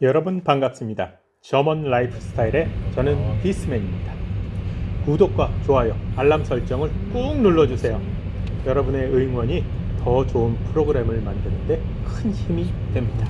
여러분 반갑습니다. German Life Style의 저는 디스맨입니다. 구독과 좋아요, 알람 설정을 꾹 눌러주세요. 여러분의 응원이 더 좋은 프로그램을 만드는 데 큰 힘이 됩니다.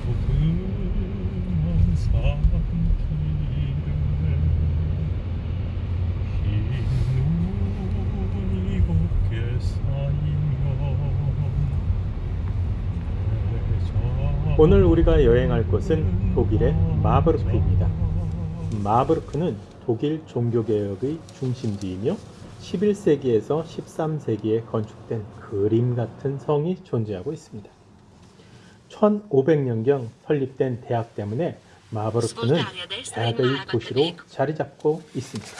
오늘 우리가 여행할 곳은 독일의 마브르크입니다. 마브르크는 독일 종교개혁의 중심지이며 11세기에서 13세기에 건축된 그림 같은 성이 존재하고 있습니다. 1500년경 설립된 대학 때문에 마브르크는 대학의 도시로 자리 잡고 있습니다.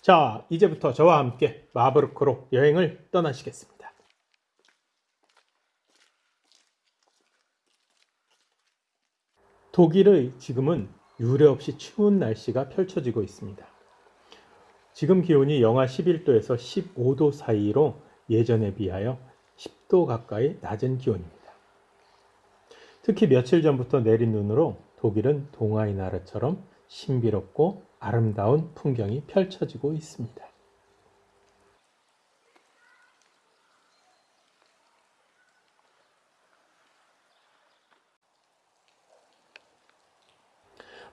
자, 이제부터 저와 함께 마브르크로 여행을 떠나시겠습니다. 독일의 지금은 유례없이 추운 날씨가 펼쳐지고 있습니다. 지금 기온이 영하 11도에서 15도 사이로 예전에 비하여 10도 가까이 낮은 기온입니다. 특히 며칠 전부터 내린 눈으로 독일은 동아의 나라처럼 신비롭고 아름다운 풍경이 펼쳐지고 있습니다.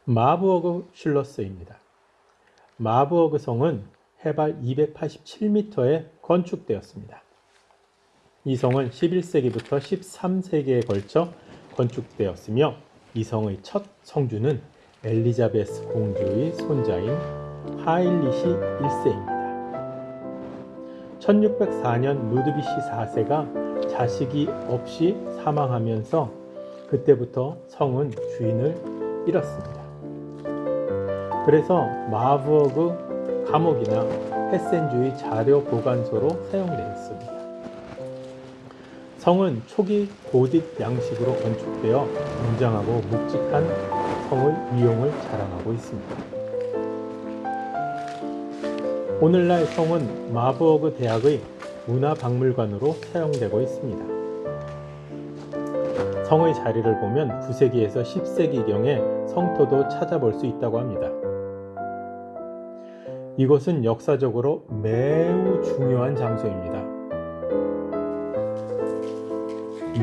마부어그 슐러스입니다. 마부어그 성은 해발 287m에 건축되었습니다. 이 성은 11세기부터 13세기에 걸쳐 건축되었으며 이 성의 첫 성주는 엘리자베스 공주의 손자인 하일리시 1세입니다. 1604년 루드비시 4세가 자식이 없이 사망하면서 그때부터 성은 주인을 잃었습니다. 그래서 마부어그 감옥이나 헤센주의 자료 보관소로 사용되었습니다. 성은 초기 고딕 양식으로 건축되어 웅장하고 묵직한 성의 위용을 자랑하고 있습니다. 오늘날 성은 마부어그 대학의 문화박물관으로 사용되고 있습니다. 성의 자리를 보면 9세기에서 10세기경에 성토도 찾아볼 수 있다고 합니다. 이곳은 역사적으로 매우 중요한 장소입니다.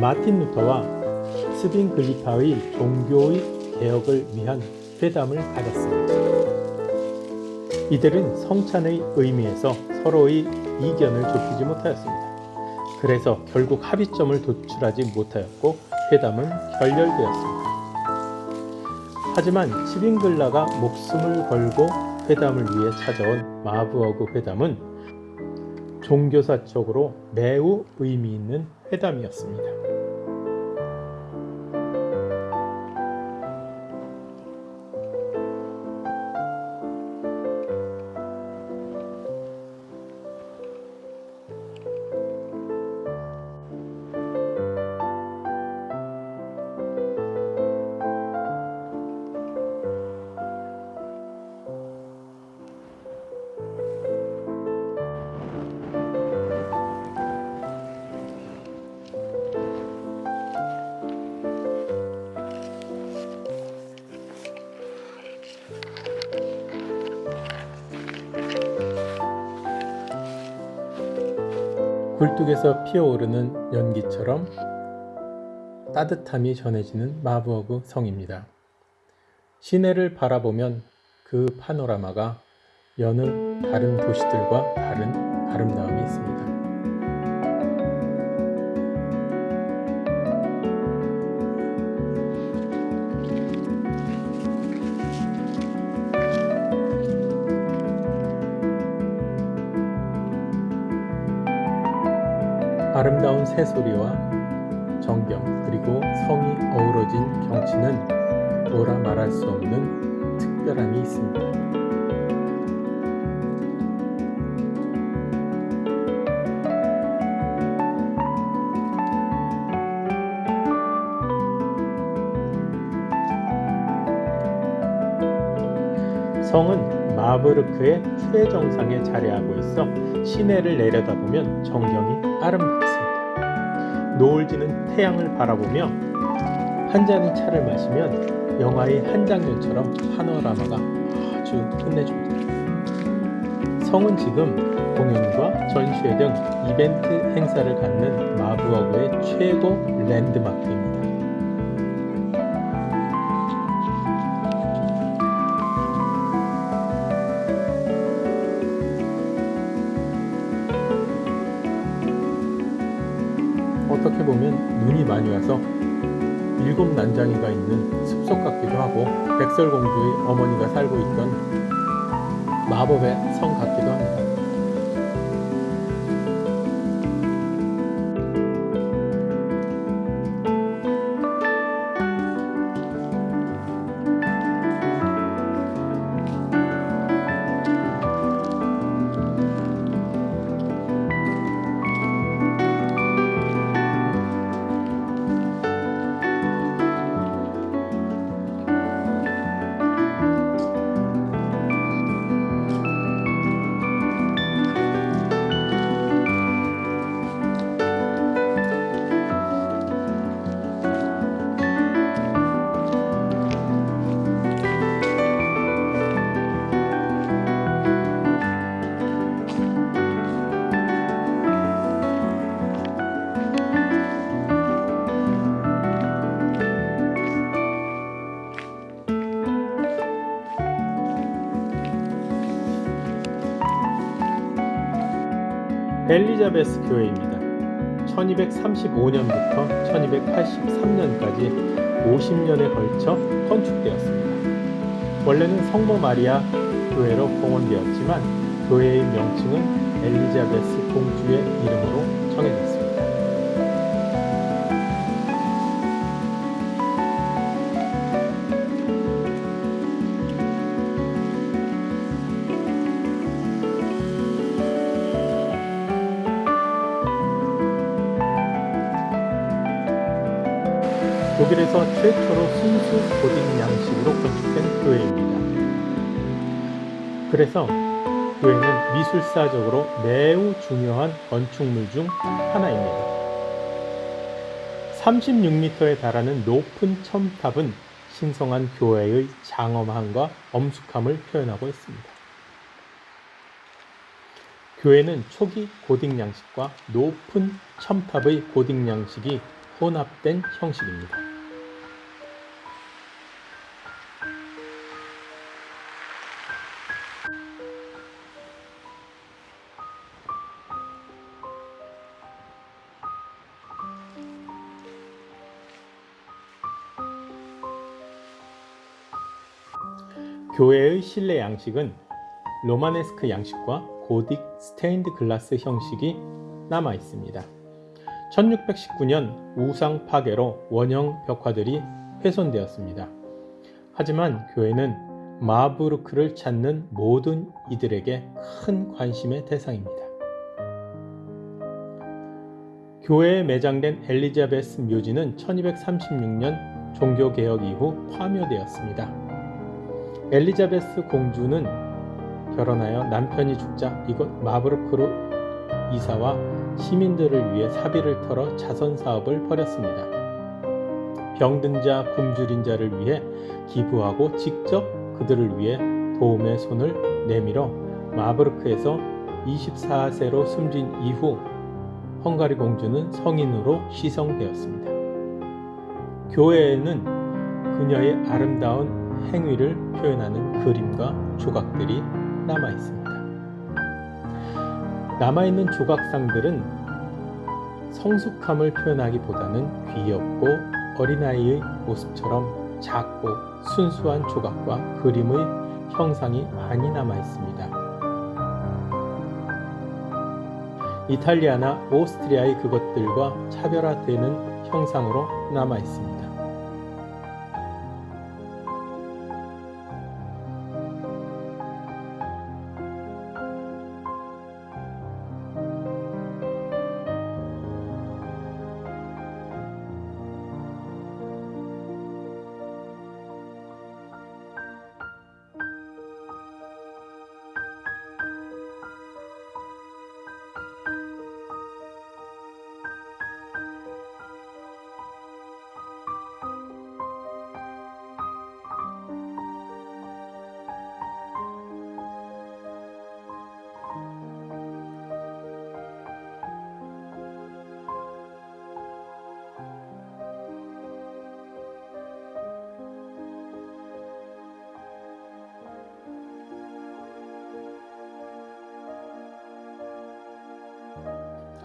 마틴 루터와 스빈 글리파의 종교의 개혁을 위한 회담을 가졌습니다. 이들은 성찬의 의미에서 서로의 이견을 좁히지 못하였습니다. 그래서 결국 합의점을 도출하지 못하였고 회담은 결렬되었습니다. 하지만 치빙글라가 목숨을 걸고 회담을 위해 찾아온 마부어그 회담은 종교사적으로 매우 의미 있는 회담이었습니다. 굴뚝에서 피어오르는 연기처럼 따뜻함이 전해지는 마부어그 성입니다. 시내를 바라보면 그 파노라마가 여느 다른 도시들과 다른 아름다움이 있습니다. 아름다운 새소리와 정경 그리고 성이 어우러진 경치는 뭐라 말할 수 없는 특별함이 있습니다. 성은 마브르크의 최정상에 자리하고 있어 시내를 내려다보면 정경이 아름답습니다. 노을 지는 태양을 바라보며 한 잔의 차를 마시면 영화의 한 장면처럼 파노라마가 아주 끝내줍니다. 성은 지금 공연과 전시회 등 이벤트 행사를 갖는 마부어구의 최고 랜드마크입니다. 눈이 많이 와서 일곱 난장이가 있는 숲속 같기도 하고 백설공주의 어머니가 살고 있던 마법의 성 엘리자베스 교회입니다. 1235년부터 1283년까지 50년에 걸쳐 건축되었습니다. 원래는 성모 마리아 교회로 봉헌되었지만 교회의 명칭은 엘리자베스 공주의 이름으로 정해졌습니다. 최초로 순수 고딕 양식으로 건축된 교회입니다. 그래서 교회는 미술사적으로 매우 중요한 건축물 중 하나입니다. 36m에 달하는 높은 첨탑은 신성한 교회의 장엄함과 엄숙함을 표현하고 있습니다. 교회는 초기 고딕 양식과 높은 첨탑의 고딕 양식이 혼합된 형식입니다. 교회의 실내 양식은 로마네스크 양식과 고딕 스테인드 글라스 형식이 남아 있습니다. 1619년 우상 파괴로 원형 벽화들이 훼손되었습니다. 하지만 교회는 마부르크를 찾는 모든 이들에게 큰 관심의 대상입니다. 교회에 매장된 엘리자베스 묘지는 1236년 종교개혁 이후 파묘되었습니다. 엘리자베스 공주는 결혼하여 남편이 죽자 이곳 마브르크로 이사와 시민들을 위해 사비를 털어 자선 사업을 벌였습니다. 병든 자, 굶주린 자를 위해 기부하고 직접 그들을 위해 도움의 손을 내밀어 마브르크에서 24세로 숨진 이후 헝가리 공주는 성인으로 시성되었습니다. 교회에는 그녀의 아름다운 행위를 표현하는 그림과 조각들이 남아 있습니다. 남아있는 조각상들은 성숙함을 표현하기보다는 귀엽고 어린아이의 모습처럼 작고 순수한 조각과 그림의 형상이 많이 남아 있습니다. 이탈리아나 오스트리아의 그것들과 차별화되는 형상으로 남아 있습니다.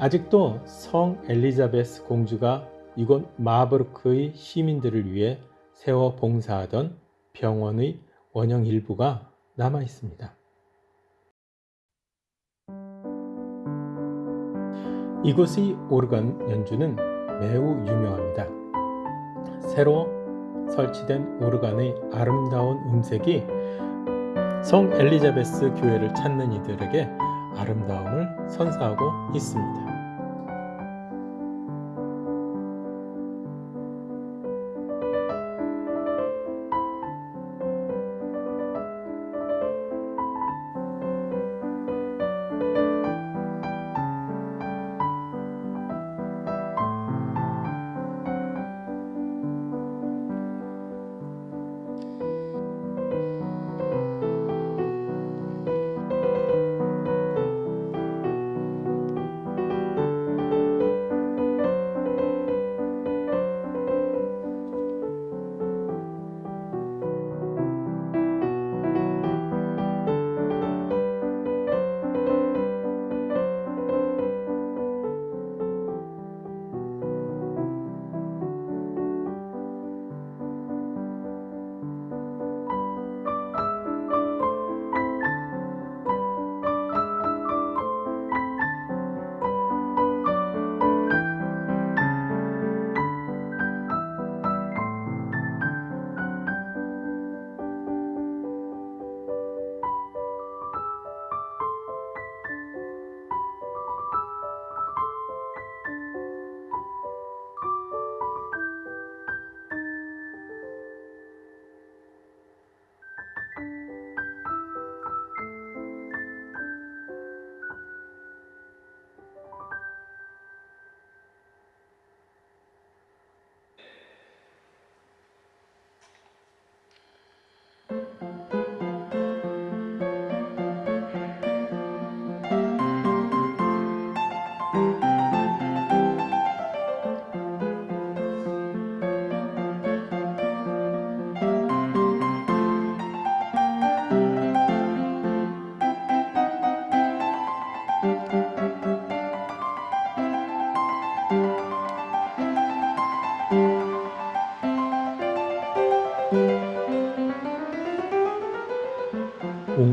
아직도 성 엘리자베스 공주가 이곳 마브르크의 시민들을 위해 세워 봉사하던 병원의 원형 일부가 남아 있습니다. 이곳의 오르간 연주는 매우 유명합니다. 새로 설치된 오르간의 아름다운 음색이 성 엘리자베스 교회를 찾는 이들에게 아름다움을 선사하고 있습니다.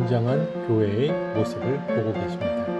웅장한 교회의 모습을 보고 계십니다.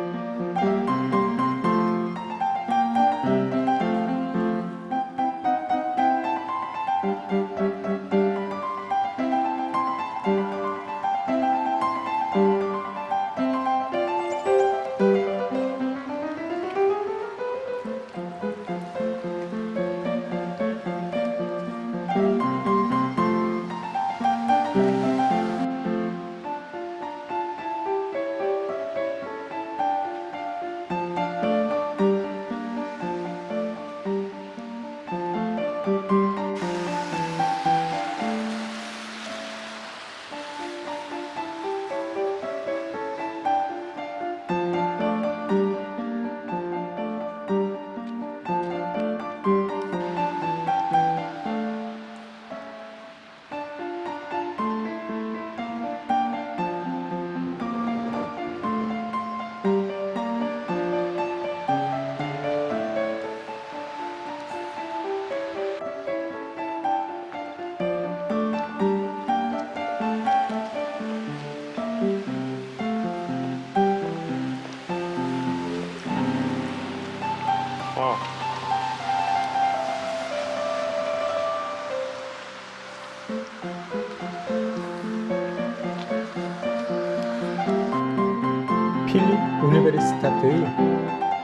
우니베르시타트의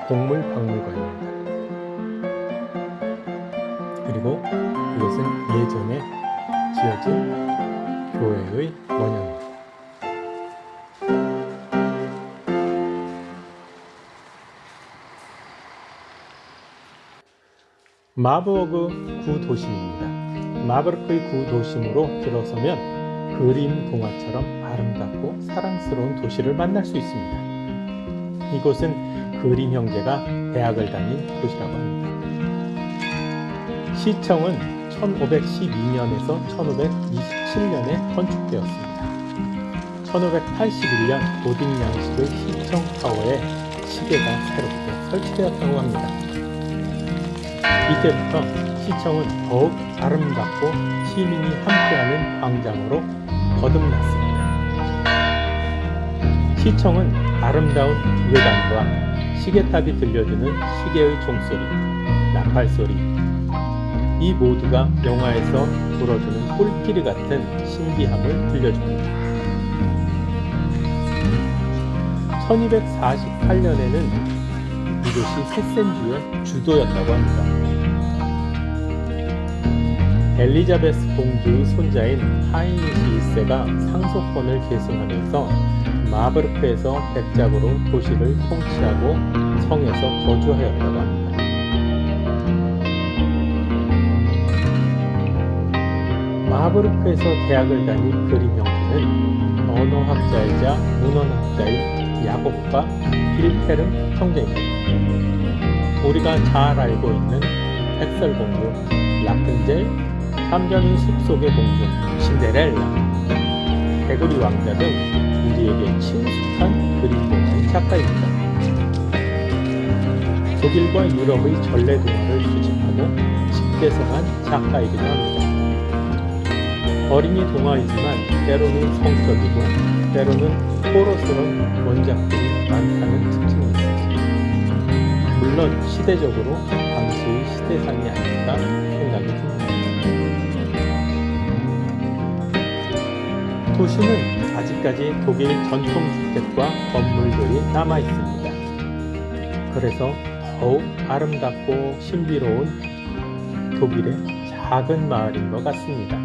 동물 박물관입니다. 그리고 이것은 예전에 지어진 교회의 원형입니다. 마버그 구도심입니다. 마버크의 구도심으로 들어서면 그림 동화처럼 아름답고 사랑스러운 도시를 만날 수 있습니다. 이곳은 그림 형제가 대학을 다닌 곳이라고 합니다. 시청은 1512년에서 1527년에 건축되었습니다. 1581년 고딩 양식의 시청 타워에 시계가 새롭게 설치되었다고 합니다. 이때부터 시청은 더욱 아름답고 시민이 함께하는 광장으로 거듭났습니다. 시청은 아름다운 외관과 시계탑이 들려주는 시계의 종소리, 나팔소리, 이 모두가 영화에서 불어주는 꿀끼리 같은 신비함을 들려줍니다. 1248년에는 이곳이 세센주의 주도였다고 합니다. 엘리자베스 공주의 손자인 하이니시 1세가 상속권을 계승하면서 마브르크에서 백작으로 도시를 통치하고 성에서 거주하였다고 합니다. 마브르크에서 대학을 다닌 형제는 언어학자이자 문헌학자인 야곱과 빌페름 형제입니다. 우리가 잘 알고 있는 백설공주, 라푼젤, 삼전의 숲속의 공주, 신데렐라, 개구리 왕자 등 우리에게 친숙한 그림 공신 작가입니다. 독일과 유럽의 전래 동화를 수집하고 집대성한 작가이기도 합니다. 어린이 동화이지만 때로는 성적이고 때로는 호러스러운 원작들이 많다는 특징이 있습니다. 물론 시대적으로 당시의 시대상이 아닐까 생각이 듭니다. 도시는 아직까지 독일 전통 주택과 건물들이 남아 있습니다. 그래서 더욱 아름답고 신비로운 독일의 작은 마을인 것 같습니다.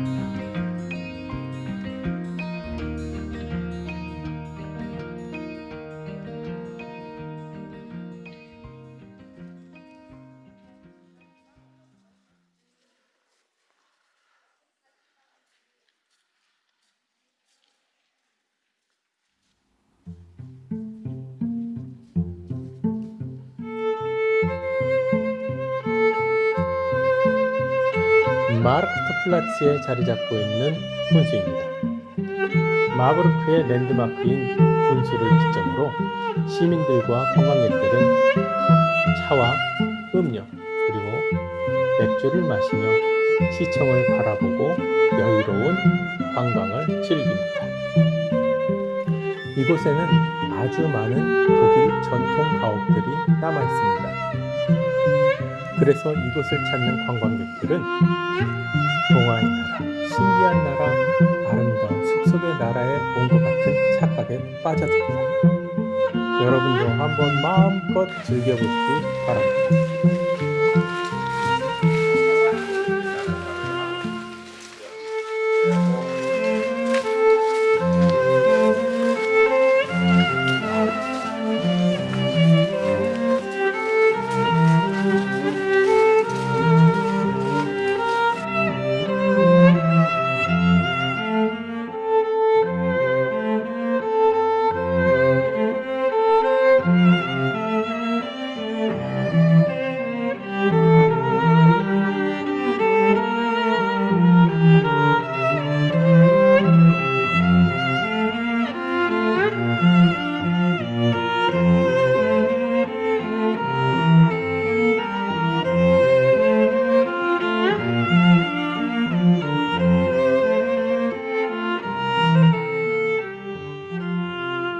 마르크트플라츠에 자리 잡고 있는 분수입니다. 마브르크의 랜드마크인 분수를 기점으로 시민들과 관광객들은 차와 음료 그리고 맥주를 마시며 시청을 바라보고 여유로운 관광을 즐깁니다. 이곳에는 아주 많은 독일 전통 가옥들이 남아 있습니다. 그래서 이곳을 찾는 관광객들은 동화의 나라, 신비한 나라, 아름다운 숲속의 나라에 온 것 같은 착각에 빠져듭니다. 여러분도 한번 마음껏 즐겨보시기 바랍니다.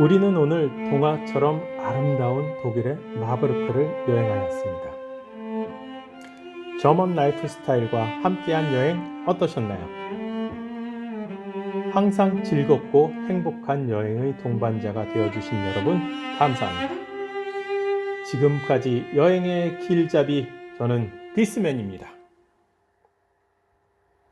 우리는 오늘 동화처럼 아름다운 독일의 마르부르크를 여행하였습니다. German Life Style과 함께한 여행 어떠셨나요? 항상 즐겁고 행복한 여행의 동반자가 되어주신 여러분 감사합니다. 지금까지 여행의 길잡이 저는 디스맨입니다.